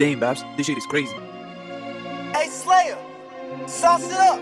Damn, Babs, this shit is crazy. Hey, Slayer, sauce it up.